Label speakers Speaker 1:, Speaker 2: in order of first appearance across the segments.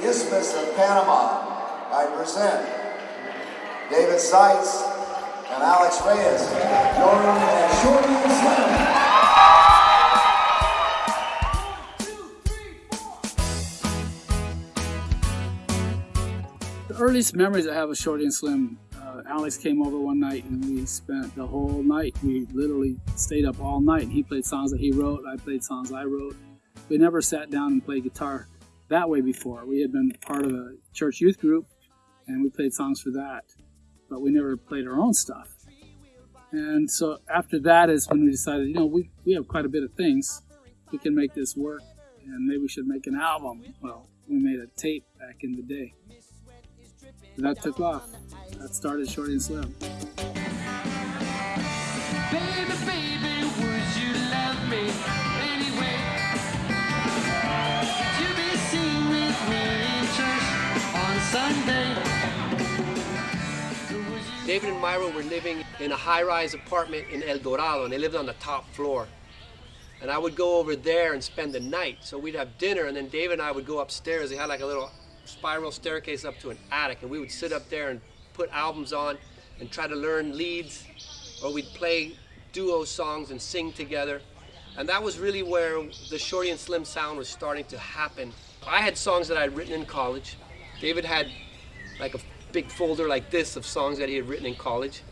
Speaker 1: the Isthmus of Panama, I present David Seitz and Alex Reyes, Jordan and Shorty Slim.
Speaker 2: The earliest memories I have of Shorty and Slim, uh, Alex came over one night and we spent the whole night. We literally stayed up all night. He played songs that he wrote, I played songs I wrote. We never sat down and played guitar that way before. We had been part of a church youth group and we played songs for that, but we never played our own stuff. And so after that is when we decided, you know, we, we have quite a bit of things. We can make this work and maybe we should make an album. Well, we made a tape back in the day. And that took off. That started Shorty and Slim.
Speaker 3: Baby, baby, would you love me
Speaker 4: David and Myra were living in a high-rise apartment in El Dorado, and they lived on the top floor. And I would go over there and spend the night. So we'd have dinner, and then David and I would go upstairs. They had like a little spiral staircase up to an attic, and we would sit up there and put albums on and try to learn leads, or we'd play duo songs and sing together. And that was really where the Shorty and Slim sound was starting to happen. I had songs that I'd written in college. David had like a big folder like this of songs that he had written in college.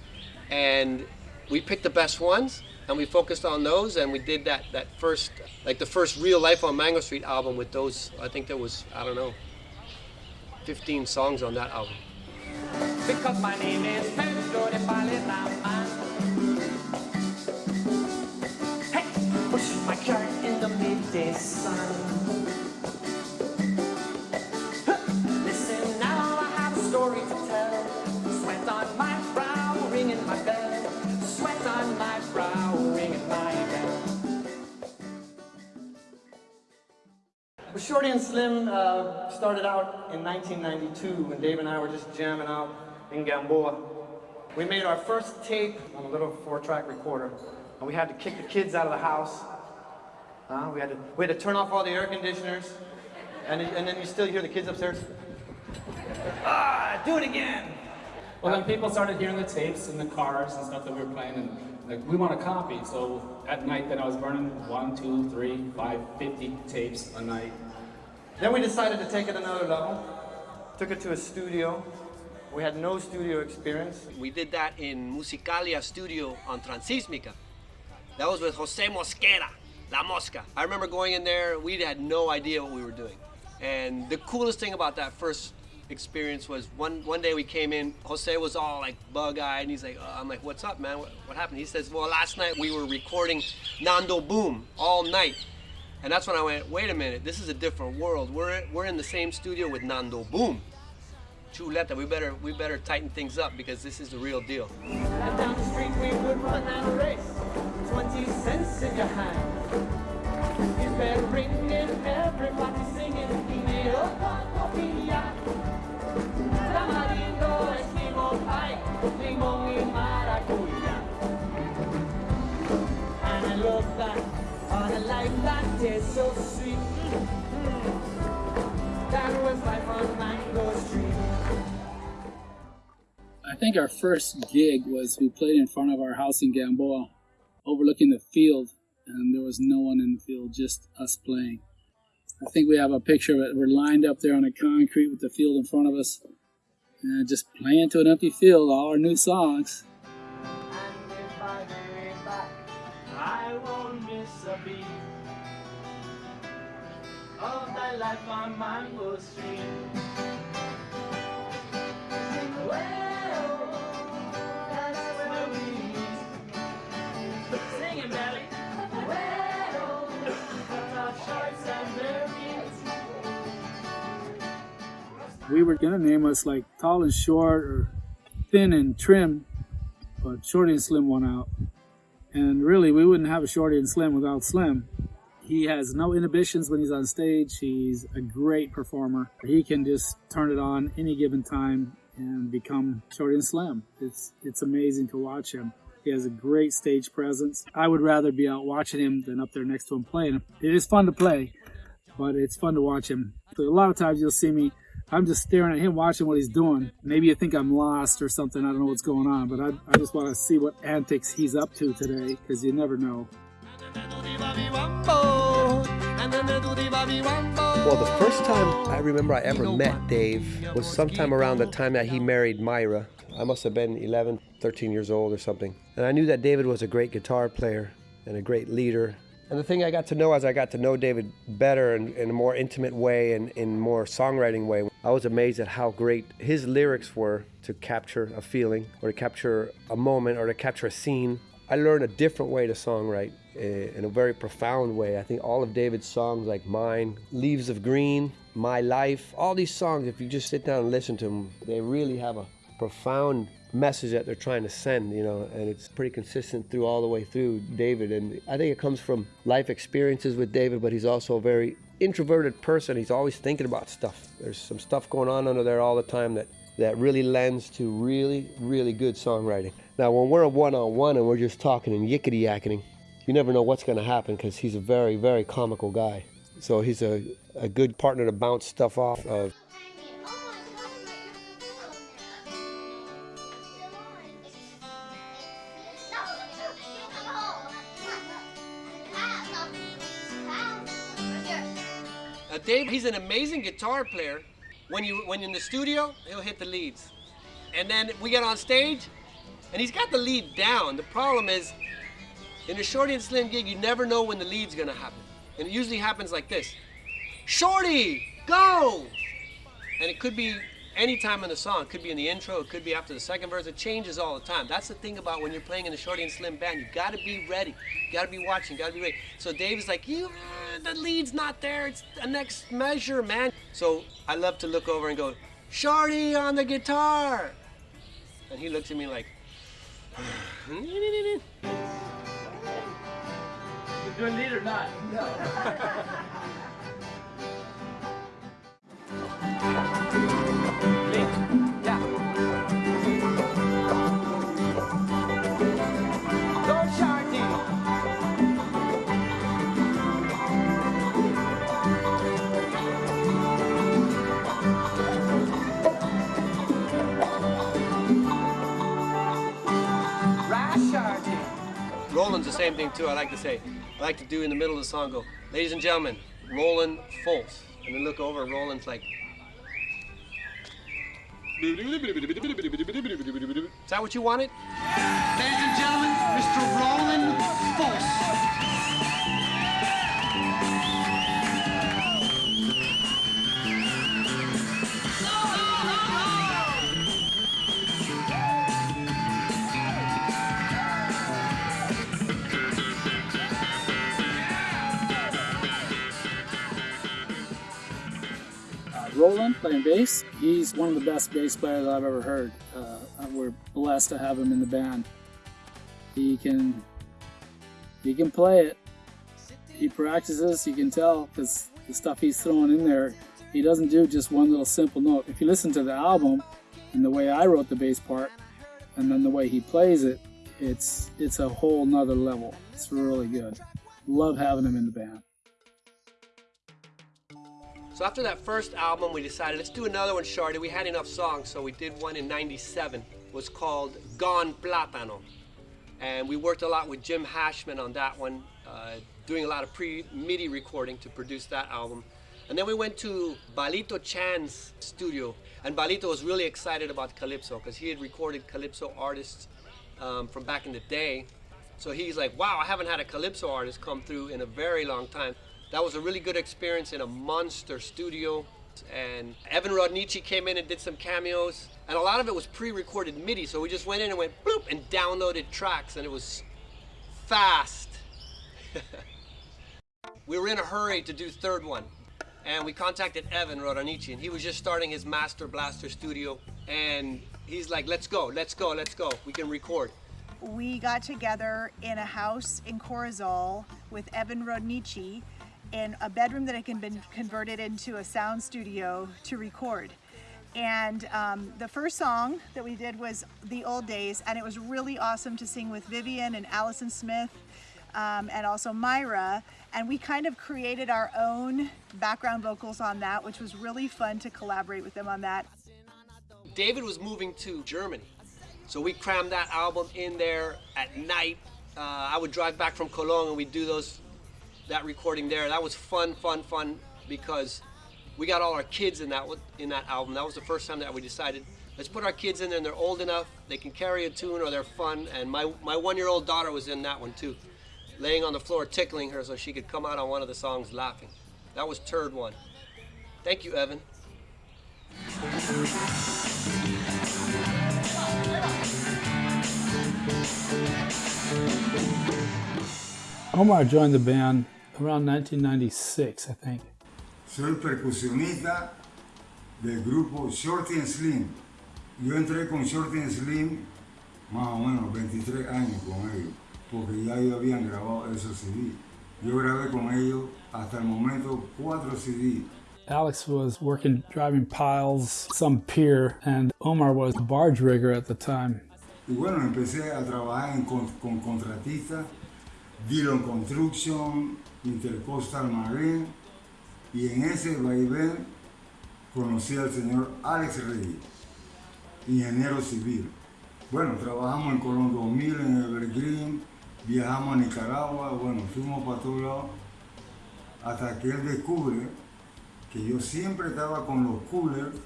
Speaker 4: And we picked the best ones and we focused on those and we did that, that first, like the first Real Life on Mango Street album with those, I think there was, I don't know, 15 songs on that album.
Speaker 3: Because my name is Pedro de. Hey, push my in the midday sun.
Speaker 5: Well, Shorty and Slim uh, started out in 1992 when Dave and I were just jamming out in Gamboa. We made our first tape on a little four-track recorder, and we had to kick the kids out of the house. Uh, we, had to, we had to turn off all the air conditioners, and, and then you still hear the kids upstairs. Ah, do it again!
Speaker 6: Well, then people started hearing the tapes in the cars and stuff that we were playing, and like, we want a copy. So at night, then I was burning one, two, three, five, fifty tapes a night.
Speaker 5: Then we decided to take it another level. Took it to a studio. We had no studio experience.
Speaker 4: We did that in Musicalia Studio on Transístmica. That was with Jose Mosquera, La Mosca. I remember going in there, we had no idea what we were doing. And the coolest thing about that first experience was one, one day we came in, Jose was all like bug-eyed, and he's like, uh, I'm like, what's up, man? What, what happened? He says, well, last night we were recording Nando Boom all night. And that's when I went, wait a minute, this is a different world. We're, we're in the same studio with Nando Boom. Chuleta, we better, we better tighten things up because this is the real deal.
Speaker 3: And down the street we would run race. 20 cents in your hand. His bell ringing, everybody singing. Look back Street.
Speaker 2: I think our first gig was we played in front of our house in Gamboa, overlooking the field, and there was no one in the field, just us playing. I think we have a picture of it. We're lined up there on the concrete with the field in front of us, and just playing to an empty field all our new songs.
Speaker 3: That life where we
Speaker 2: were gonna name us like tall and short or thin and trim, but Shorty and Slim won out. And really, we wouldn't have a Shorty and Slim without Slim. He has no inhibitions when he's on stage. He's a great performer. He can just turn it on any given time and become Shorty and Slim. It's it's amazing to watch him. He has a great stage presence. I would rather be out watching him than up there next to him playing. It is fun to play, but it's fun to watch him. A lot of times you'll see me, I'm just staring at him, watching what he's doing. Maybe you think I'm lost or something. I don't know what's going on, but I, I just want to see what antics he's up to today because you never know.
Speaker 4: Well, the first time I remember I ever met Dave was sometime around the time that he married Myra. I must have been 11, 13 years old or something. And I knew that David was a great guitar player and a great leader. And the thing I got to know as I got to know David better and in a more intimate way and in more songwriting way, I was amazed at how great his lyrics were to capture a feeling or to capture a moment or to capture a scene. I learned a different way to songwrite eh, in a very profound way. I think all of David's songs, like mine, Leaves of Green, My Life, all these songs, if you just sit down and listen to them, they really have a profound message that they're trying to send, you know, and it's pretty consistent through all the way through David. And I think it comes from life experiences with David, but he's also a very introverted person. He's always thinking about stuff. There's some stuff going on under there all the time that, that really lends to really, really good songwriting. Now, when we're a one on one and we're just talking and yickety yakking, you never know what's going to happen because he's a very, very comical guy. So he's a, a good partner to bounce stuff off of. He's an amazing guitar player. When you when you're in the studio, he'll hit the leads, and then we get on stage, and he's got the lead down. The problem is, in a Shorty and Slim gig, you never know when the lead's gonna happen, and it usually happens like this: Shorty, go! And it could be any time in the song. It could be in the intro. It could be after the second verse. It changes all the time. That's the thing about when you're playing in a Shorty and Slim band. You got to be ready. You got to be watching. You got to be ready. So Dave is like, you, the lead's not there. It's the next measure, man. So I love to look over and go, Shorty on the guitar. And he looks at me like,
Speaker 6: You doing lead or not? Lead?
Speaker 4: same thing too. I like to say, I like to do in the middle of the song, go, ladies and gentlemen, Roland Fultz. And then look over Roland's like, is that what you wanted?
Speaker 5: Ladies and gentlemen, Mr. Roland Fultz.
Speaker 2: Roland playing bass, he's one of the best bass players I've ever heard. Uh, we're blessed to have him in the band. He can he can play it. He practices, you can tell because the stuff he's throwing in there, he doesn't do just one little simple note. If you listen to the album and the way I wrote the bass part and then the way he plays it, it's it's a whole nother level. It's really good. Love having him in the band.
Speaker 4: So after that first album, we decided let's do another one, Shorty. We had enough songs, so we did one in '97. It was called Gone Platano, and we worked a lot with Jim Hashman on that one, uh, doing a lot of pre-MIDI recording to produce that album. And then we went to Balito Chan's studio, and Balito was really excited about Calypso because he had recorded Calypso artists um, from back in the day. So he's like, wow, I haven't had a Calypso artist come through in a very long time. That was a really good experience in a monster studio. And Evan Rodnici came in and did some cameos. And a lot of it was pre-recorded MIDI. So we just went in and went bloop and downloaded tracks and it was fast. we were in a hurry to do third one. And we contacted Evan Rodanici and he was just starting his Master Blaster studio. And he's like, let's go, let's go, let's go. We can record.
Speaker 7: we got together in a house in Corozal with Evan Rodnici in a bedroom that had been converted into a sound studio to record. And um, the first song that we did was The Old Days, and it was really awesome to sing with Vivian and Allison Smith. um, and also Myra. And we kind of created our own background vocals on that, which was really fun to collaborate with them on that.
Speaker 4: David was moving to Germany. So we crammed that album in there at night. Uh, I would drive back from Cologne and we'd do those, that recording there. That was fun, fun, fun because we got all our kids in that in that album. That was the first time that we decided let's put our kids in there and they're old enough, they can carry a tune or they're fun. And my, my one-year-old daughter was in that one too, laying on the floor tickling her so she could come out on one of the songs laughing. That was Turd One. Thank you, Evan.
Speaker 2: Omar joined the band around 1996, I think.
Speaker 8: Soy percusionista del grupo Shorty and Slim. Yo entré con Shorty and Slim más o menos 23 años con ellos, porque ya ellos habían grabado esos CD. Yo grabé con ellos hasta el momento cuatro CD.
Speaker 2: Alex was working driving piles, some pier, and Omar was a barge rigger at the time.
Speaker 8: Y bueno, empecé a trabajar en, con, con contratistas, Dillon Construction, Intercoastal Marine, y en ese vaivén conocí al señor Alex Reyes, ingeniero civil. Bueno, trabajamos en Colón 2000, en Evergreen, viajamos a Nicaragua, bueno, fuimos para todos hasta que él descubre que yo siempre estaba con los coolers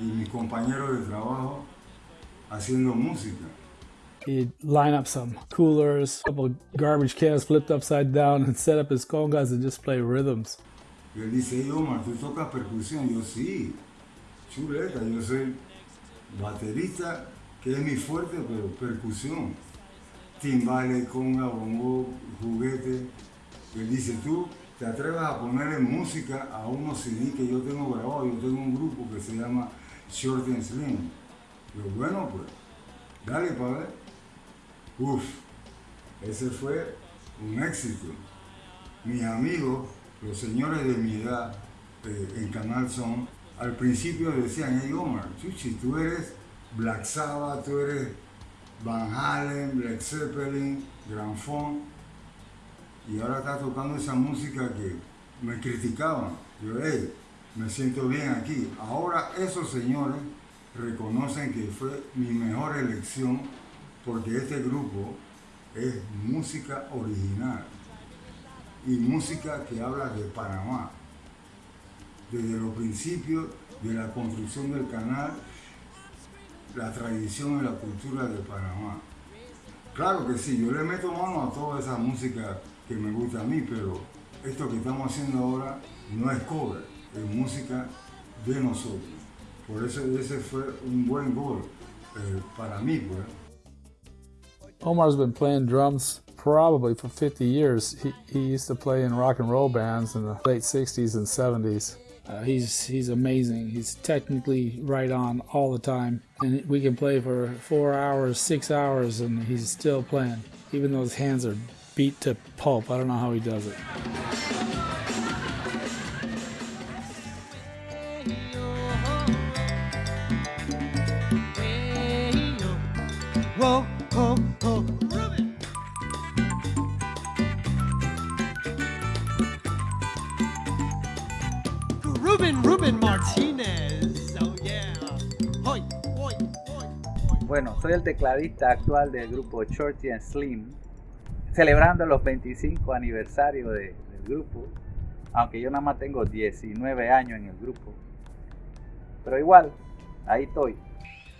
Speaker 8: y mis compañeros de trabajo haciendo música.
Speaker 2: Line up some coolers, a couple garbage cans flipped upside down, and set up his congas and just play rhythms.
Speaker 8: Y él dice, hey Omar, ¿tú tocas percusión? Yo sí, chuleta, yo soy baterista, que es mi fuerte, pero percusión. Timbales, conga, bongo, juguete. Y él dice, tú te atreves a ponerle música a unos CD que yo tengo grabado. Yo tengo un grupo que se llama Short and Slim. Yo, bueno, pues, dale para ver. Uf, ese fue un éxito. Mis amigos, los señores de mi edad eh, en Canal Son, al principio decían, hey Omar, Chuchi, tú eres Black Sabbath, tú eres Van Halen, Black Zeppelin, Funk, y ahora estás tocando esa música que me criticaban. Yo, hey, me siento bien aquí. Ahora esos señores reconocen que fue mi mejor elección porque este grupo es música original y música que habla de Panamá. Desde los principios de la construcción del canal, la tradición y la cultura de Panamá. Claro que sí, yo le meto mano a toda esa música que me gusta a mí, pero esto que estamos haciendo ahora no es cover, es música de nosotros. Por eso ese fue un buen gol eh, para mí. Pues.
Speaker 2: Omar's been playing drums probably for 50 years. He, he used to play in rock and roll bands in the late 60s and 70s. Uh, he's he's amazing. He's technically right on all the time, and we can play for four hours, six hours, and he's still playing, even though his hands are beat to pulp. I don't know how he does it.
Speaker 3: Ruben, Ruben Martinez. Oh yeah. Hoy, hoy, hoy, hoy.
Speaker 9: Bueno, soy el tecladista actual del grupo Shorty and Slim, celebrando los 25 aniversarios de- del grupo, aunque yo nada más tengo 19 años en el grupo. Pero igual, ahí estoy.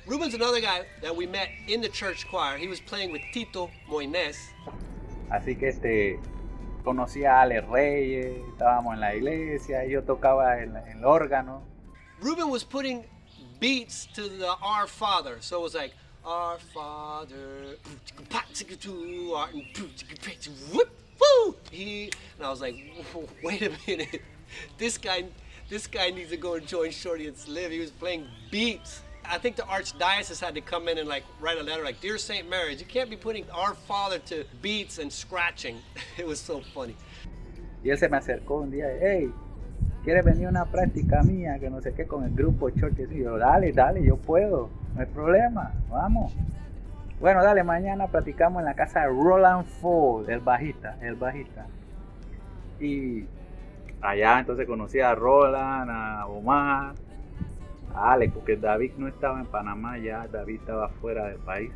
Speaker 4: Ruben's another guy that we met in the church choir. He was playing with Tito Moines.
Speaker 9: Así que este, conocí a Alex Reyes, estábamos en la iglesia, yo tocaba el, el órgano.
Speaker 4: Ruben was putting beats to the Our Father. So it was like, Our Father, whoop, woo. He, and I was like, wait a minute. This guy, this guy needs to go and join Shorty and Slim. He was playing beats. I think the archdiocese had to come in and like write a letter like, Dear St. Mary's, you can't be putting Our Father to beats and scratching. It was so funny.
Speaker 9: Y él se me acercó un día, hey, ¿quieres venir a una práctica mía? Que no sé qué, con el grupo Church. Y yo, dale, dale, yo puedo, no hay problema, vamos. Bueno, dale, mañana platicamos en la casa de Roland Ford, el bajista, el bajista. Y allá entonces conocí a Roland, a Omar, Alex, porque David no estaba en Panamá ya, David estaba fuera del país.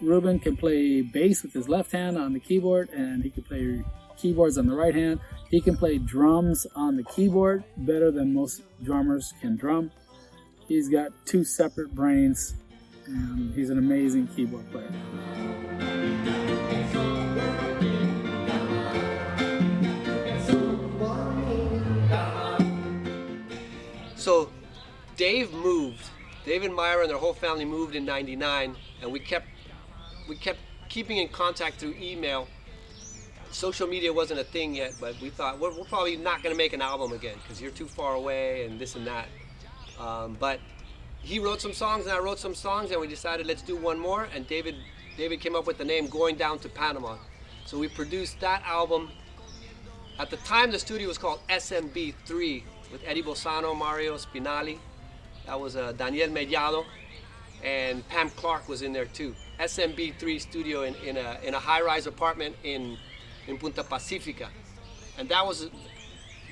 Speaker 2: Ruben can play bass with his left hand on the keyboard, and he can play keyboards on the right hand. He can play drums on the keyboard better than most drummers can drum. He's got two separate brains, and he's an amazing keyboard player.
Speaker 4: So Dave moved. Dave and Myra and their whole family moved in 99 and we kept we kept keeping in contact through email. Social media wasn't a thing yet, but we thought we're, we're probably not going to make an album again because you're too far away and this and that. Um, but he wrote some songs and I wrote some songs and we decided let's do one more and David David came up with the name Going Down to Panama. So we produced that album. At the time the studio was called SMB3 with Eddie Bolzano, Mario Spinali. That was uh, Daniel Mellado and Pam Clark was in there too. SMB3 studio in, in a, in a high-rise apartment in, in Punta Pacifica. And that was,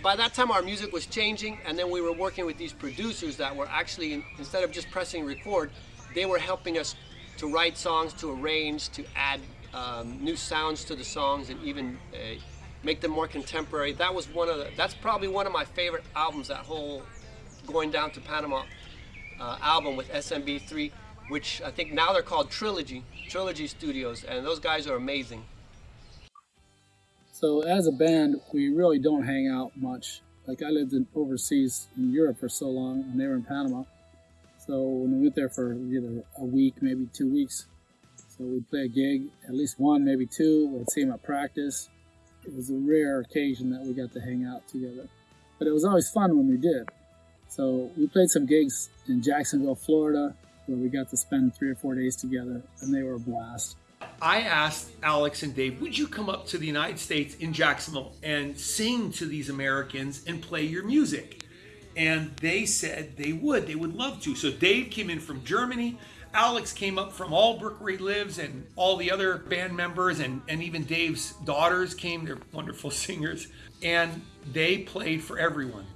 Speaker 4: by that time our music was changing and then we were working with these producers that were actually, instead of just pressing record, they were helping us to write songs, to arrange, to add um, new sounds to the songs and even uh, make them more contemporary. That was one of the, that's probably one of my favorite albums, that whole Going Down to Panama uh, album with SMB3, which I think now they're called Trilogy, Trilogy Studios, and those guys are amazing.
Speaker 2: So as a band, we really don't hang out much. Like I lived in overseas in Europe for so long, and they were in Panama. So when we went there for either a week, maybe two weeks, so we'd play a gig, at least one, maybe two. We'd see them at practice. It was a rare occasion that we got to hang out together, but it was always fun when we did. So we played some gigs in Jacksonville, Florida, where we got to spend three or four days together, and they were a blast.
Speaker 10: I asked Alex and Dave, would you come up to the United States in Jacksonville and sing to these Americans and play your music? And they said they would, they would love to. So Dave came in from Germany. Alex came up from Albrook where he lives and all the other band members and, and even Dave's daughters came. They're wonderful singers. And they played for everyone.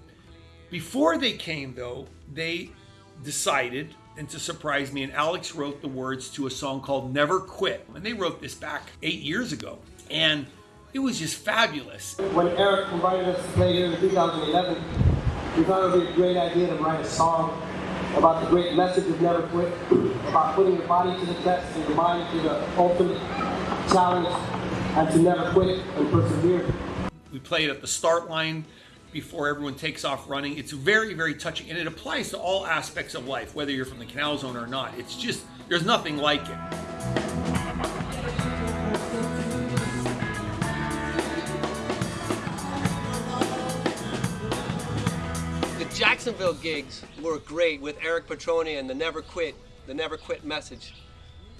Speaker 10: Before they came though, they decided and to surprise me, and Alex wrote the words to a song called Never Quit. And they wrote this back eight years ago. And it was just fabulous.
Speaker 5: When Eric invited us to play here in 2011, we thought it would be a great idea to write a song about the great message of never quit, about putting your body to the test and your mind to the ultimate challenge, and to never quit and persevere.
Speaker 10: We played at the start line before everyone takes off running. It's very, very touching, and it applies to all aspects of life, whether you're from the canal zone or not. It's just, there's nothing like it.
Speaker 4: The Jacksonville gigs were great with Eric Petroni and the Never Quit, the Never Quit message.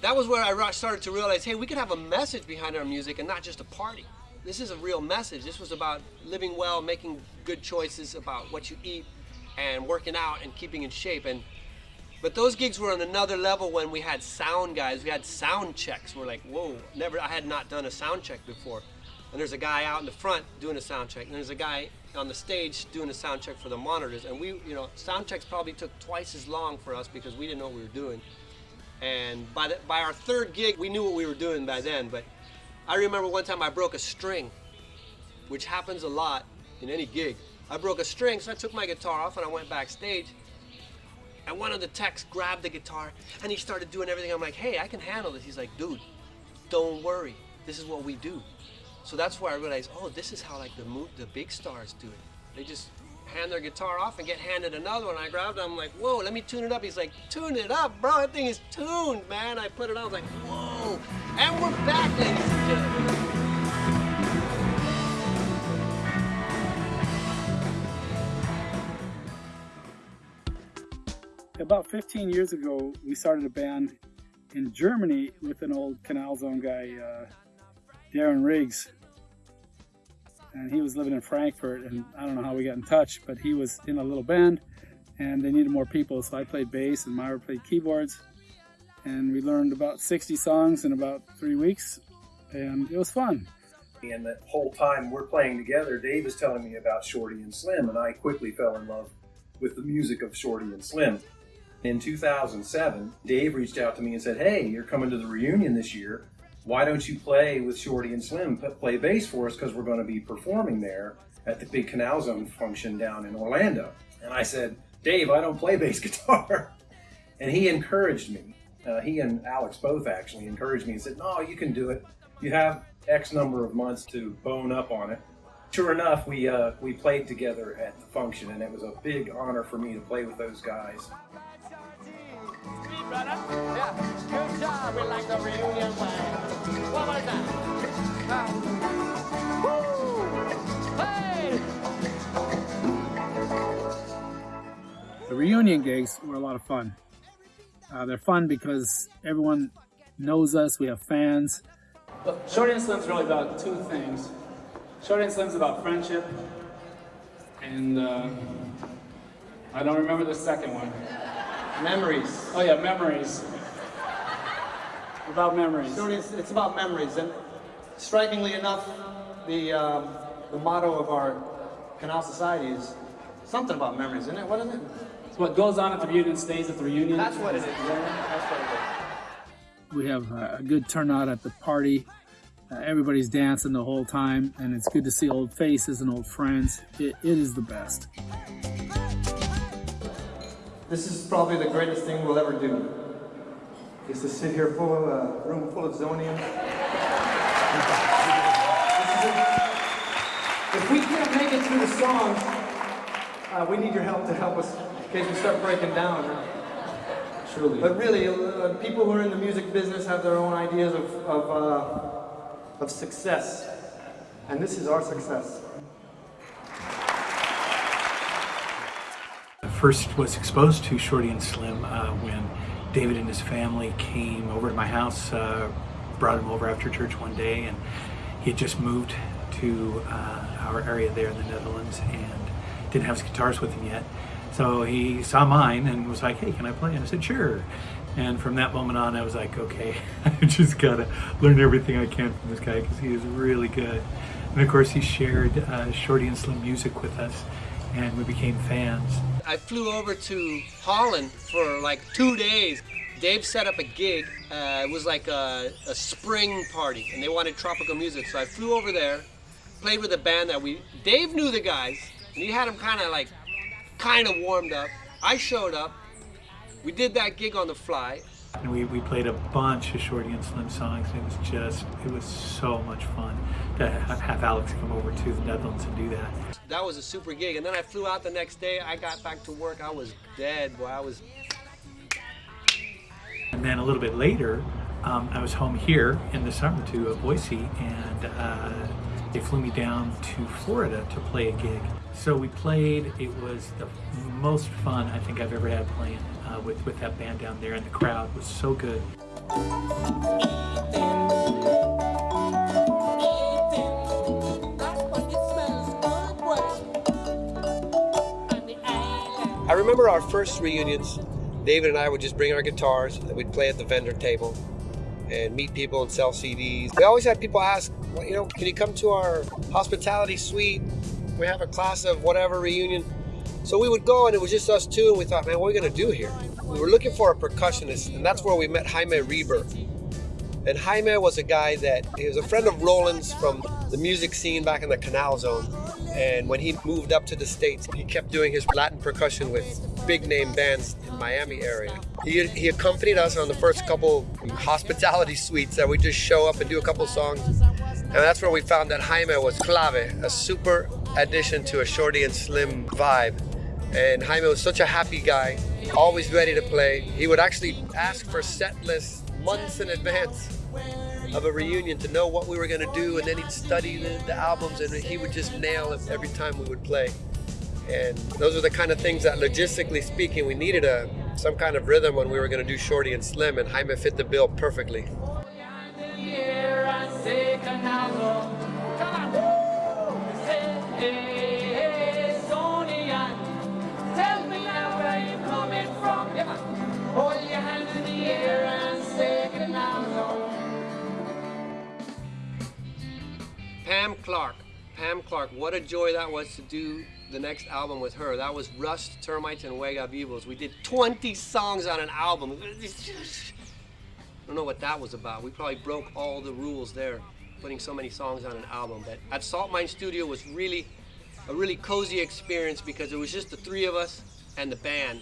Speaker 4: That was where I started to realize, hey, we could have a message behind our music and not just a party. This is a real message. This was about living well, making good choices about what you eat, and working out and keeping in shape. And but those gigs were on another level when we had sound guys. We had sound checks. We're like, whoa, never. I had not done a sound check before. And there's a guy out in the front doing a sound check, and there's a guy on the stage doing a sound check for the monitors. And we, you know, sound checks probably took twice as long for us because we didn't know what we were doing. And by the, by our third gig, we knew what we were doing by then. But I remember one time I broke a string, which happens a lot in any gig. I broke a string, so I took my guitar off and I went backstage. And one of the techs grabbed the guitar and he started doing everything. I'm like, hey, I can handle this. He's like, dude, don't worry. This is what we do. So that's where I realized, oh, this is how like the the big stars do it. They just hand their guitar off and get handed another one. I grabbed it. I'm like, whoa, let me tune it up. He's like, tune it up, bro. That thing is tuned, man. I put it on. I was like, whoa. And we're back, ladies and gentlemen.
Speaker 2: About 15 years ago, we started a band in Germany with an old Canal Zone guy, uh, Darren Riggs. And he was living in Frankfurt, and I don't know how we got in touch, but he was in a little band, and they needed more people, so I played bass and Myra played keyboards. and we learned about 60 songs in about three weeks, and it was fun.
Speaker 11: And that whole time we're playing together, Dave is telling me about Shorty and Slim, and I quickly fell in love with the music of Shorty and Slim. In 2007, Dave reached out to me and said, Hey, you're coming to the reunion this year. Why don't you play with Shorty and Slim? Play bass for us because we're going to be performing there at the big Canal Zone function down in Orlando. And I said, Dave, I don't play bass guitar. And he encouraged me. Uh, he and Alex both actually encouraged me and said, No, you can do it. You have X number of months to bone up on it. Sure enough, we uh, we played together at the function, and it was a big honor for me to play with those guys.
Speaker 3: Good job, we like the reunion
Speaker 2: The reunion gigs were a lot of fun. Uh, they're fun because everyone knows us, we have fans.
Speaker 6: Look, Shorty and Slim's really about two things. Shorty and Slim's about friendship, and uh, I don't remember the second one.
Speaker 5: Memories.
Speaker 6: Oh yeah, memories. About memories.
Speaker 5: Shorty, it's, it's about memories, and strikingly enough, the um, the motto of our Canal Society is something about memories, isn't it? What is it?
Speaker 6: It's what goes on at the reunion stays at the reunion.
Speaker 5: That's what it is. That's what it is.
Speaker 2: We have uh, a good turnout at the party. Uh, everybody's dancing the whole time, and it's good to see old faces and old friends. It, it is the best.
Speaker 5: This is probably the greatest thing we'll ever do. Is to sit here full of a room full of Zonians. If we can't make it through the song, uh, we need your help to help us in case we start breaking down.
Speaker 6: Truly.
Speaker 5: But really, uh, people who are in the music business have their own ideas of, of, uh, of success. And this is our success.
Speaker 12: First was exposed to Shorty and Slim uh, when David and his family came over to my house, uh, brought him over after church one day, and he had just moved to uh, our area there in the Netherlands and didn't have his guitars with him yet. So he saw mine and was like, hey, can I play? And I said, sure. And from that moment on, I was like, okay, I just gotta learn everything I can from this guy because he is really good. And of course, he shared uh, Shorty and Slim music with us, and we became fans.
Speaker 4: I flew over to Holland for like two days. Dave set up a gig. Uh, it was like a, a spring party, and they wanted tropical music. So I flew over there, played with a band that we. Dave knew the guys, and he had them kind of like, kind of warmed up. I showed up. We did that gig on the fly.
Speaker 12: And we, we played a bunch of Shorty and Slim songs. It was just, it was so much fun to have Alex come over to the Netherlands and do that.
Speaker 4: That was a super gig. And then I flew out the next day. I got back to work. I was dead, boy. I was.
Speaker 12: And then a little bit later, um, I was home here in the summer to uh, Boise, and uh, they flew me down to Florida to play a gig. So we played. It was the most fun I think I've ever had playing uh, with with that band down there, and the crowd was so good.
Speaker 4: I remember our first reunions. David and I would just bring our guitars and we'd play at the vendor table and meet people and sell CDs. We always had people ask, well, you know, can you come to our hospitality suite? We have a class of whatever reunion. So we would go and it was just us two and we thought, man, what are we gonna do here? We were looking for a percussionist and that's where we met Jaime Reber. And Jaime was a guy that, he was a friend of Roland's from the music scene back in the Canal Zone. And when he moved up to the States, he kept doing his Latin percussion with big name bands in Miami area. He, he accompanied us on the first couple hospitality suites that we just show up and do a couple songs. And that's where we found that Jaime was clave, a super addition to a Shorty and Slim vibe. And Jaime was such a happy guy, always ready to play. He would actually ask for set lists months in advance of a reunion to know what we were going to do, and then he'd study the, the albums, and he would just nail it every time we would play. And those are the kind of things that, logistically speaking, we needed a some kind of rhythm when we were going to do Shorty and Slim, and Jaime fit the bill perfectly.
Speaker 3: Here I
Speaker 4: Clark. Pam Clark, what a joy that was to do the next album with her. That was Rust, Termites, and Wega Vivos. We did 20 songs on an album. I don't know what that was about. We probably broke all the rules there, putting so many songs on an album. But at Salt Mine Studio was really a really cozy experience because it was just the three of us and the band.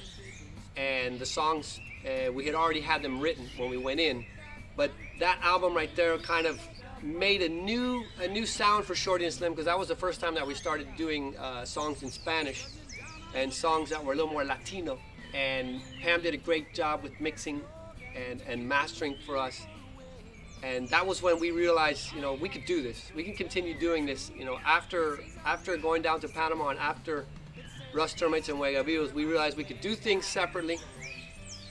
Speaker 4: And the songs, uh, we had already had them written when we went in. But that album right there kind of made a new a new sound for Shorty and Slim because that was the first time that we started doing uh, songs in Spanish and songs that were a little more Latino. And Pam did a great job with mixing and, and mastering for us. And that was when we realized, you know, we could do this. We can continue doing this. You know, after after going down to Panama and after Rust Termites and Huegavillos, we realized we could do things separately.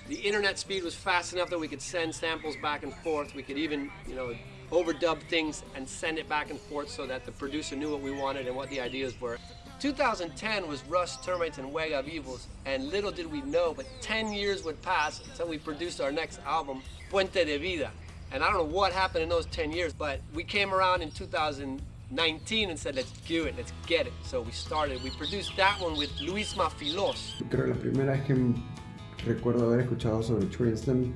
Speaker 4: The internet speed was fast enough that we could send samples back and forth. We could even, you know, overdub things and send it back and forth so that the producer knew what we wanted and what the ideas were. 2010 was Rust, Termites, and Wag of Evils, and little did we know, but 10 years would pass until we produced our next album, Puente de Vida. And I don't know what happened in those 10 years, but we came around in 2019 and said, let's do it, let's get it. So we started. We produced that one with Luis Mafilos.
Speaker 13: Creo la primera vez que recuerdo haber escuchado sobre Slim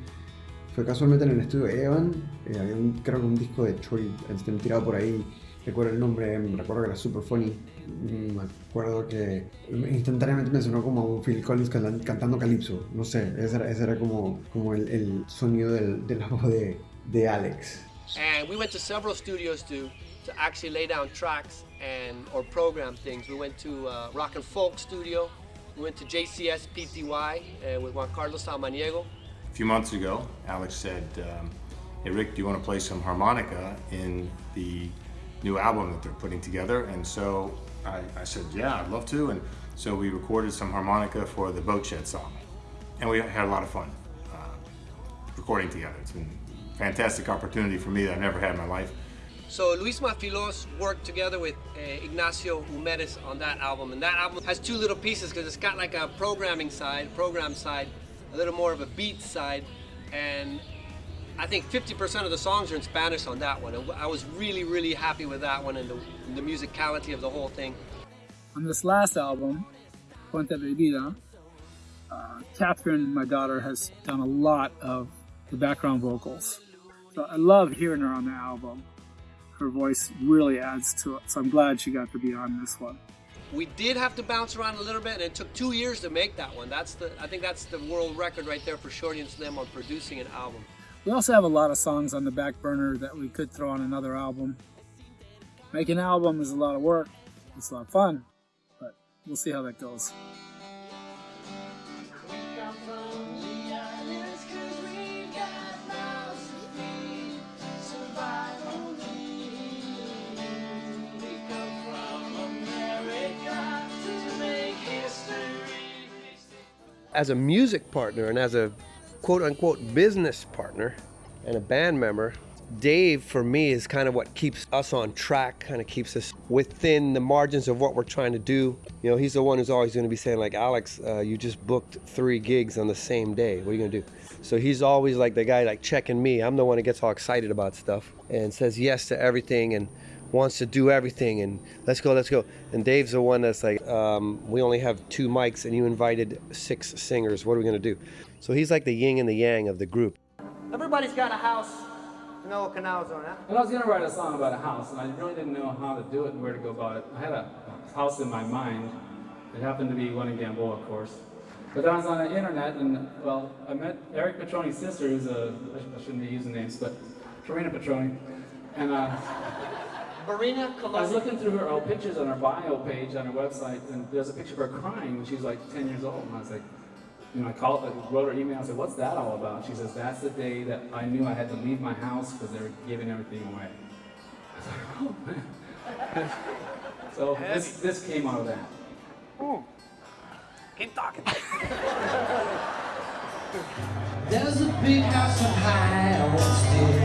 Speaker 13: fue casualmente en el estudio Evan. Eh, había un, creo que un disco de and Slim tirado por ahí. Recuerdo el nombre, recuerdo que era super funny. Mm, Me acuerdo que instantáneamente me sonó como Phil Collins can- cantando Calypso. No sé, ese era, ese era como, como el, el sonido del, de la voz de, de Alex.
Speaker 4: And we went to several studios to, to actually lay down tracks and or program things. We went to uh, Rock and Folk Studio. We went to JCS PTY uh, with Juan Carlos Samaniego.
Speaker 14: A few months ago, Alex said, um, Hey Rick, do you want to play some harmonica in the new album that they're putting together? And so I, I said, Yeah, I'd love to. And so we recorded some harmonica for the Boatshed song. And we had a lot of fun uh, recording together. It's been a fantastic opportunity for me that I've never had in my life.
Speaker 4: So Luis Mafilos worked together with uh, Ignacio Humedes on that album, and that album has two little pieces because it's got like a programming side, program side, a little more of a beat side, and I think 50% of the songs are in Spanish on that one. I was really, really happy with that one and the, and the musicality of the whole thing.
Speaker 2: On this last album, Puente de Vida, uh, Catherine, my daughter, has done a lot of the background vocals. So I love hearing her on the album. Her voice really adds to it, so I'm glad she got to be on this one.
Speaker 4: We did have to bounce around a little bit, and it took two years to make that one. That's the, I think that's the world record right there for Shorty and Slim on producing an album.
Speaker 2: We also have a lot of songs on the back burner that we could throw on another album. Making an album is a lot of work. It's a lot of fun, but we'll see how that goes.
Speaker 4: As a music partner and as a quote unquote business partner and a band member, Dave for me is kind of what keeps us on track, kind of keeps us within the margins of what we're trying to do. You know, he's the one who's always going to be saying like, Alex, uh, you just booked three gigs on the same day. What are you going to do? So he's always like the guy like checking me. I'm the one that gets all excited about stuff and says yes to everything and wants to do everything and let's go, let's go. And Dave's the one that's like, um, we only have two mics and you invited six singers. What are we going to do? So he's like the yin and the yang of the group.
Speaker 5: Everybody's got a house. No canals on that.
Speaker 6: And I was gonna write a song about a house, and I really didn't know how to do it and where to go about it. I had a house in my mind. It happened to be one in Gamboa, of course. But then I was on the internet, and well, I met Eric Petroni's sister, who's a I shouldn't be using names, but Farina Petroni, and uh,
Speaker 5: Marina
Speaker 6: I was looking through her old pictures on her bio page on her website, and there's a picture of her crying when she was like 10 years old, and I was like, you know, I called, I wrote her email, I said, what's that all about? She says, that's the day that I knew I had to leave my house because they were giving everything away. I was like, oh man. so this, this came out of that.
Speaker 5: Keep talking.
Speaker 3: There's a big house on high on still. There's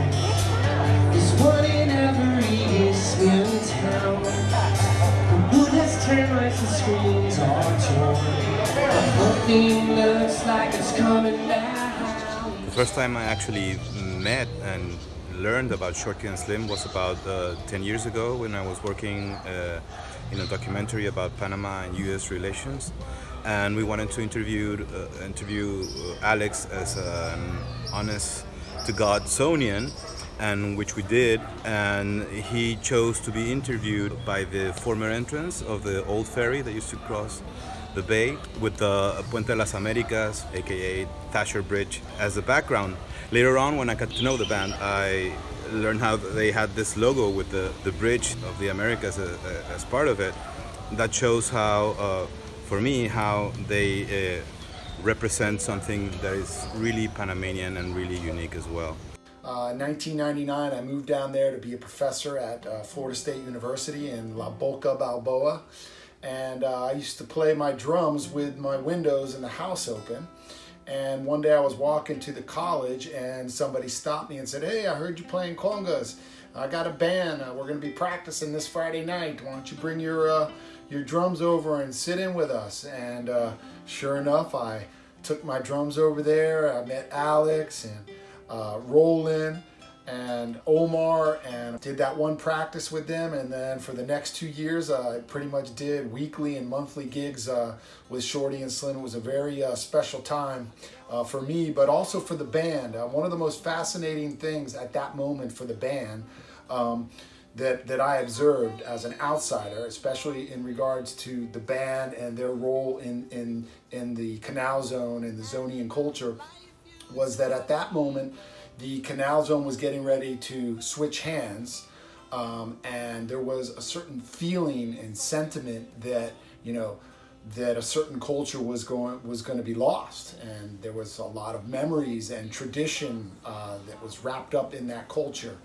Speaker 3: screens are torn. The looks like it's coming down.
Speaker 15: The first time I actually met and learned about Shorty and Slim was about uh, 10 years ago when I was working uh, in a documentary about Panama and U.S. relations. And we wanted to interview, uh, interview uh, Alex as an honest to God Zonian, and which we did. And he chose to be interviewed by the former entrance of the old ferry that used to cross the bay with the Puente de las Americas, aka Thatcher Bridge, as the background. Later on, when I got to know the band, I learned how they had this logo with the, the bridge of the Americas as, as part of it. That shows how, uh, for me, how they uh, represent something that is really Panamanian and really unique as well.
Speaker 16: Uh, 1999, I moved down there to be a professor at uh, Florida State University in La Boca, Balboa. And uh, I used to play my drums with my windows in the house open. And one day I was walking to the college and somebody stopped me and said, hey, I heard you playing congas. I got a band. Uh, we're going to be practicing this Friday night. Why don't you bring your, uh, your drums over and sit in with us? And uh, sure enough, I took my drums over there. I met Alex and uh, Roland and Omar and did that one practice with them and then for the next two years uh, I pretty much did weekly and monthly gigs uh, with Shorty and Slim. It was a very uh, special time for me but also for the band. One of the most fascinating things at that moment for the band um, that, that I observed as an outsider, especially in regards to the band and their role in, in, in the canal zone and the Zonian culture, was that at that moment, the canal zone was getting ready to switch hands um, and there was a certain feeling and sentiment that, you know, that a certain culture was going was going to be lost. And there was a lot of memories and tradition uh, that was wrapped up in that culture.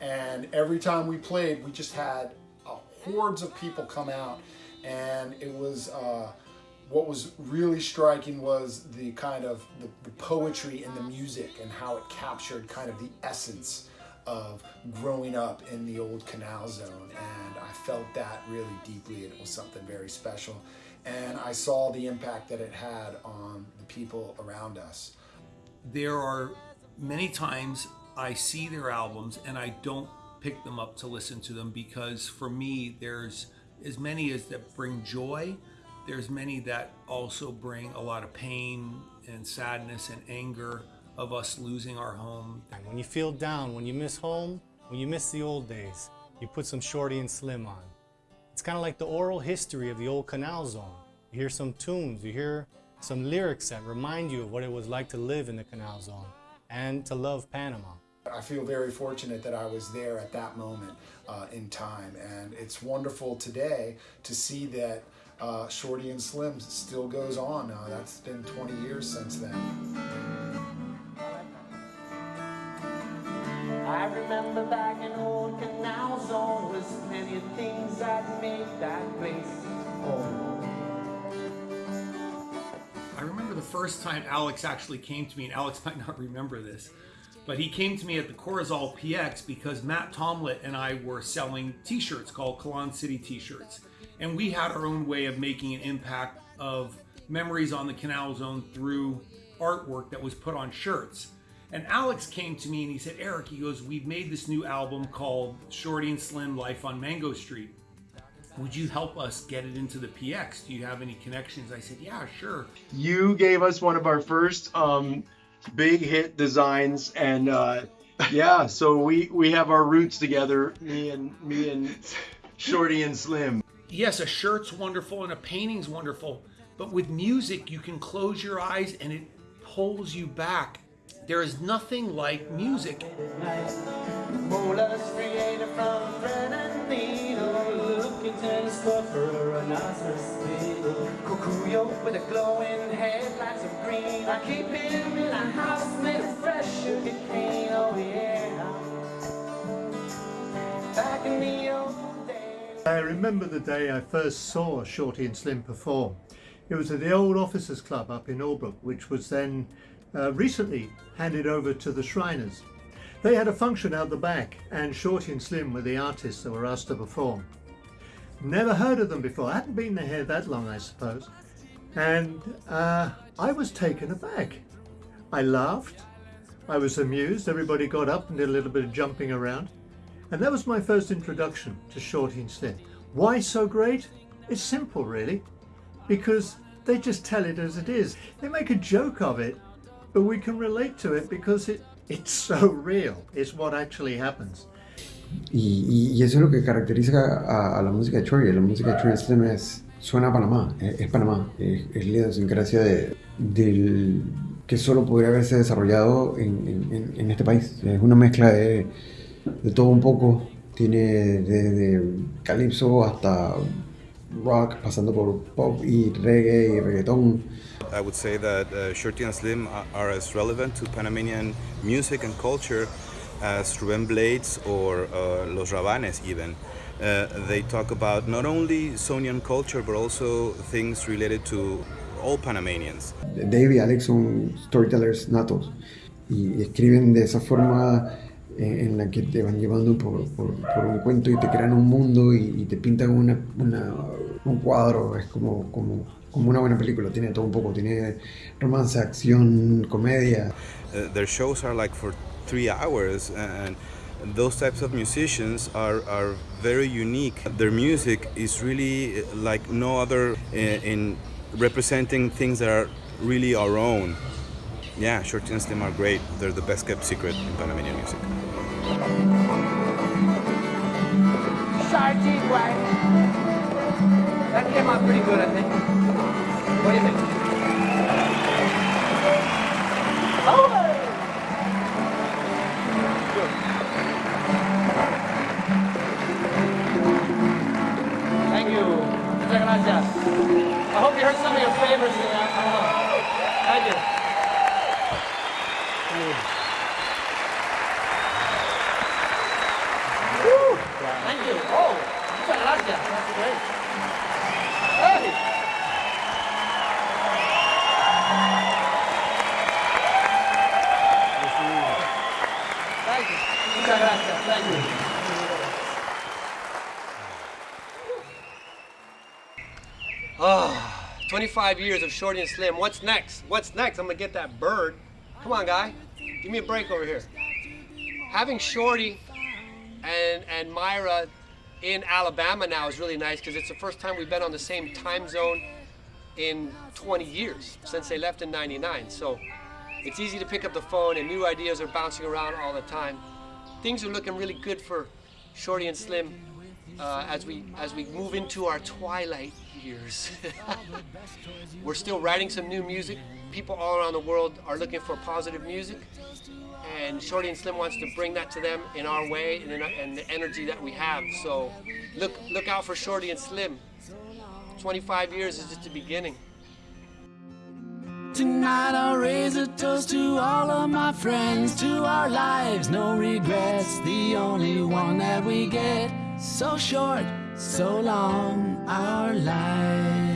Speaker 16: And every time we played we just had uh, hordes of people come out. And it was uh, what was really striking was the kind of the, the, poetry and the music and how it captured kind of the essence of growing up in the old canal zone and I felt that really deeply it was something very special and I saw the impact that it had on the people around us.
Speaker 10: There are many times I see their albums and I don't pick them up to listen to them because for me there's as many as that bring joy there's many that also bring a lot of pain and sadness and anger of us losing our home.
Speaker 17: When you feel down, when you miss home, when you miss the old days, you put some Shorty and Slim on. It's kind of like the oral history of the old canal zone. You hear some tunes, you hear some lyrics that remind you of what it was like to live in the canal zone and to love Panama.
Speaker 16: I feel very fortunate that I was there at that moment uh, in time and it's wonderful today to see that uh, Shorty and Slim still goes on. Uh, that's been 20 years since then.
Speaker 3: I remember back in old Canal Zone was many things that made that place home.
Speaker 10: I remember the first time Alex actually came to me, and Alex might not remember this, but he came to me at the Corozal PX because Matt Tomlett and I were selling t-shirts called Kalan City t-shirts and we had our own way of making an impact of memories on the canal zone through artwork that was put on shirts. And Alex came to me and he said, Eric, he goes, we've made this new album called Shorty and Slim Life on Mango Street. Would you help us get it into the PX? Do you have any connections? I said, yeah, sure.
Speaker 18: You gave us one of our first um, big hit designs and uh, yeah, so we, we have our roots together, me and me and Shorty and Slim
Speaker 10: yes, a shirt's wonderful and a painting's wonderful, but with music, you can close your eyes and it pulls you back. There is nothing like music.
Speaker 3: Oh. Back in the old
Speaker 19: I remember the day I first saw Shorty and Slim perform. It was at the old Officers Club up in Albrook, which was then uh, recently handed over to the Shriners. They had a function out the back and Shorty and Slim were the artists that were asked to perform. Never heard of them before, I hadn't been there that long I suppose. And uh, I was taken aback. I laughed, I was amused. Everybody got up and did a little bit of jumping around. And that was my first introduction to Shorty and Slim. Why so great? It's simple, really. Because they just tell it as it is. They make a joke of it, but we can relate to it because it, it's so real. It's what actually happens.
Speaker 13: Y, y- y eso es lo que caracteriza a, a la música de Chori. La música de Chori Slim es, suena a Panamá, es, es Panamá, es, es la idiosincrasia de, del, que solo podría haberse desarrollado en- en- en este país. Es una mezcla de, de todo un poco. Tiene desde calipso hasta rock, pasando por pop y reggae y reggaetón.
Speaker 15: I would say that uh, Shorty and Slim are, as relevant to Panamanian music and culture as Ruben Blades or uh, Los Rabanes even. Uh, they talk about not only Sonian culture but also things related to all Panamanians.
Speaker 13: Dave y Alex son storytellers natos y escriben de esa forma en la que te van llevando por, por- por un cuento y te crean un mundo y, y te pintan una, una- un cuadro. Es como, como, como una buena película, tiene todo un poco, tiene romance, acción, comedia.
Speaker 15: Uh, their shows are like for three hours and those types of musicians are, are very unique. Their music is really uh, like no other in, in representing things that are really our own. Yeah, Shorty and Slim are great. They're the best kept secret in Panamanian music.
Speaker 4: Shy teeth. That came out pretty good, I think. What do you think? Thank you. I hope you heard some of your favorites in that. I don't know. Thank you. Woo! Thank you. Oh, muchas gracias. That's great. Hey! Thank you. Muchas gracias. Thank you. Oh, 25 years of Shorty and Slim. What's next? What's next? I'm gonna get that bird. Come on, guy. Give me a break over here. Having Shorty and and Myra in Alabama now is really nice because it's the first time we've been on the same time zone in 20 years since they left in 99. So it's easy to pick up the phone and new ideas are bouncing around all the time. Things are looking really good for Shorty and Slim uh, as we as we move into our twilight years. We're still writing some new music. People all around the world are looking for positive music, and Shorty and Slim wants to bring that to them in our way and, in and the energy that we have. So look look out for Shorty and Slim. 25 years is just the beginning.
Speaker 3: Tonight I'll raise a toast to all of my friends, to our lives, no regrets, the only one that we get. So short, so long, our lives.